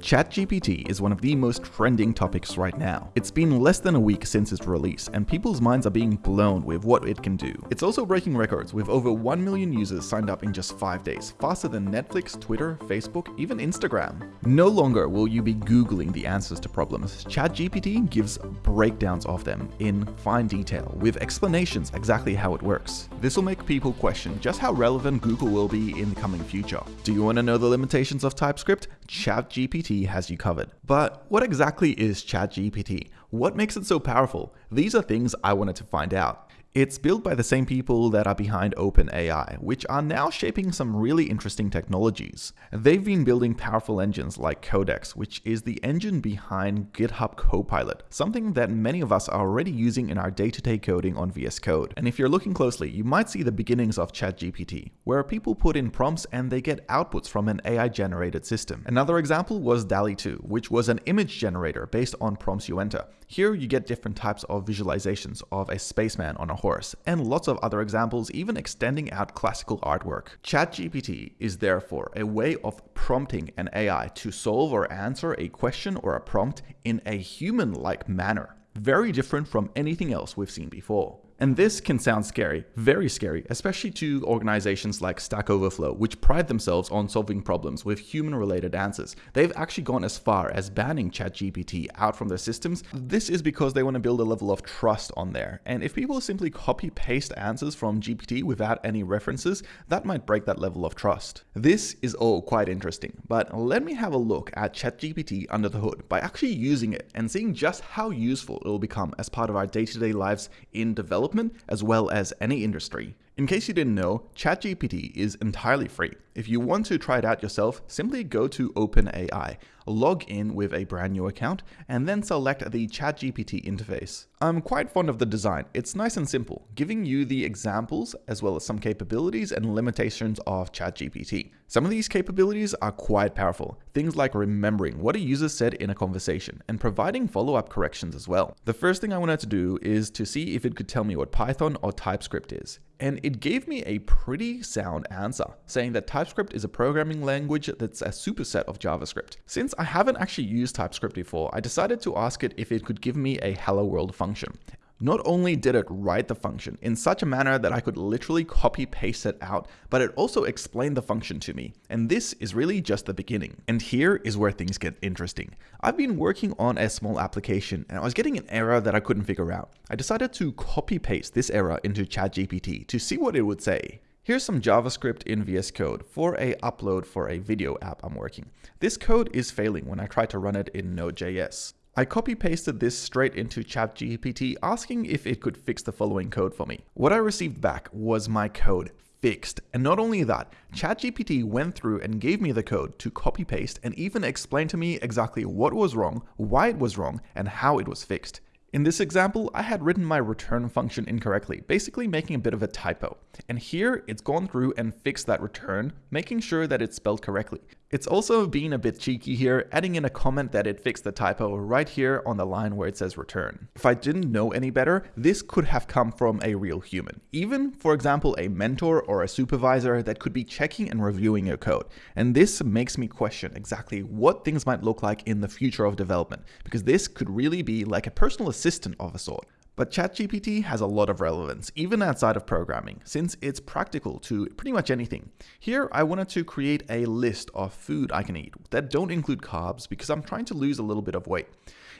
ChatGPT is one of the most trending topics right now. It's been less than a week since its release, and people's minds are being blown with what it can do. It's also breaking records with over 1 million users signed up in just 5 days, faster than Netflix, Twitter, Facebook, even Instagram. No longer will you be Googling the answers to problems. ChatGPT gives breakdowns of them in fine detail, with explanations exactly how it works. This will make people question just how relevant Google will be in the coming future. Do you want to know the limitations of TypeScript? ChatGPT has you covered. But what exactly is ChatGPT? What makes it so powerful? These are things I wanted to find out. It's built by the same people that are behind OpenAI, which are now shaping some really interesting technologies. They've been building powerful engines like Codex, which is the engine behind GitHub Copilot, something that many of us are already using in our day-to-day -day coding on VS Code. And if you're looking closely, you might see the beginnings of ChatGPT, where people put in prompts and they get outputs from an AI-generated system. Another example was DALL-E 2, which was an image generator based on prompts you enter. Here you get different types of visualizations of a spaceman on a horse, and lots of other examples even extending out classical artwork. ChatGPT is therefore a way of prompting an AI to solve or answer a question or a prompt in a human-like manner, very different from anything else we've seen before. And this can sound scary, very scary, especially to organizations like Stack Overflow, which pride themselves on solving problems with human-related answers. They've actually gone as far as banning ChatGPT out from their systems. This is because they want to build a level of trust on there. And if people simply copy-paste answers from GPT without any references, that might break that level of trust. This is all quite interesting, but let me have a look at ChatGPT under the hood by actually using it and seeing just how useful it will become as part of our day-to-day -day lives in development development as well as any industry. In case you didn't know, ChatGPT is entirely free. If you want to try it out yourself, simply go to OpenAI, log in with a brand new account, and then select the ChatGPT interface. I'm quite fond of the design. It's nice and simple, giving you the examples as well as some capabilities and limitations of ChatGPT. Some of these capabilities are quite powerful, things like remembering what a user said in a conversation and providing follow-up corrections as well. The first thing I wanted to do is to see if it could tell me what Python or TypeScript is and it gave me a pretty sound answer, saying that TypeScript is a programming language that's a superset of JavaScript. Since I haven't actually used TypeScript before, I decided to ask it if it could give me a hello world function. Not only did it write the function in such a manner that I could literally copy paste it out, but it also explained the function to me. And this is really just the beginning. And here is where things get interesting. I've been working on a small application and I was getting an error that I couldn't figure out. I decided to copy paste this error into ChatGPT to see what it would say. Here's some JavaScript in VS Code for a upload for a video app I'm working. This code is failing when I try to run it in Node.js. I copy pasted this straight into ChatGPT asking if it could fix the following code for me. What I received back was my code fixed. And not only that, ChatGPT went through and gave me the code to copy paste and even explained to me exactly what was wrong, why it was wrong, and how it was fixed. In this example, I had written my return function incorrectly, basically making a bit of a typo. And here, it's gone through and fixed that return, making sure that it's spelled correctly. It's also being a bit cheeky here, adding in a comment that it fixed the typo right here on the line where it says return. If I didn't know any better, this could have come from a real human. Even, for example, a mentor or a supervisor that could be checking and reviewing your code. And this makes me question exactly what things might look like in the future of development, because this could really be like a personal assistant of a sort. But ChatGPT has a lot of relevance, even outside of programming, since it's practical to pretty much anything. Here, I wanted to create a list of food I can eat that don't include carbs because I'm trying to lose a little bit of weight.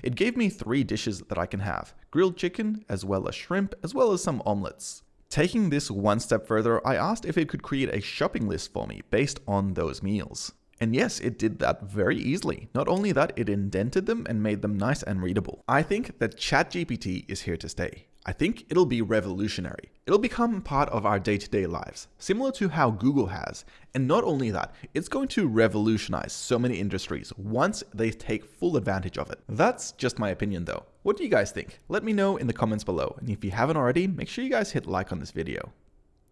It gave me three dishes that I can have, grilled chicken, as well as shrimp, as well as some omelets. Taking this one step further, I asked if it could create a shopping list for me based on those meals. And yes, it did that very easily. Not only that, it indented them and made them nice and readable. I think that ChatGPT is here to stay. I think it'll be revolutionary. It'll become part of our day-to-day -day lives, similar to how Google has. And not only that, it's going to revolutionize so many industries once they take full advantage of it. That's just my opinion though. What do you guys think? Let me know in the comments below. And if you haven't already, make sure you guys hit like on this video.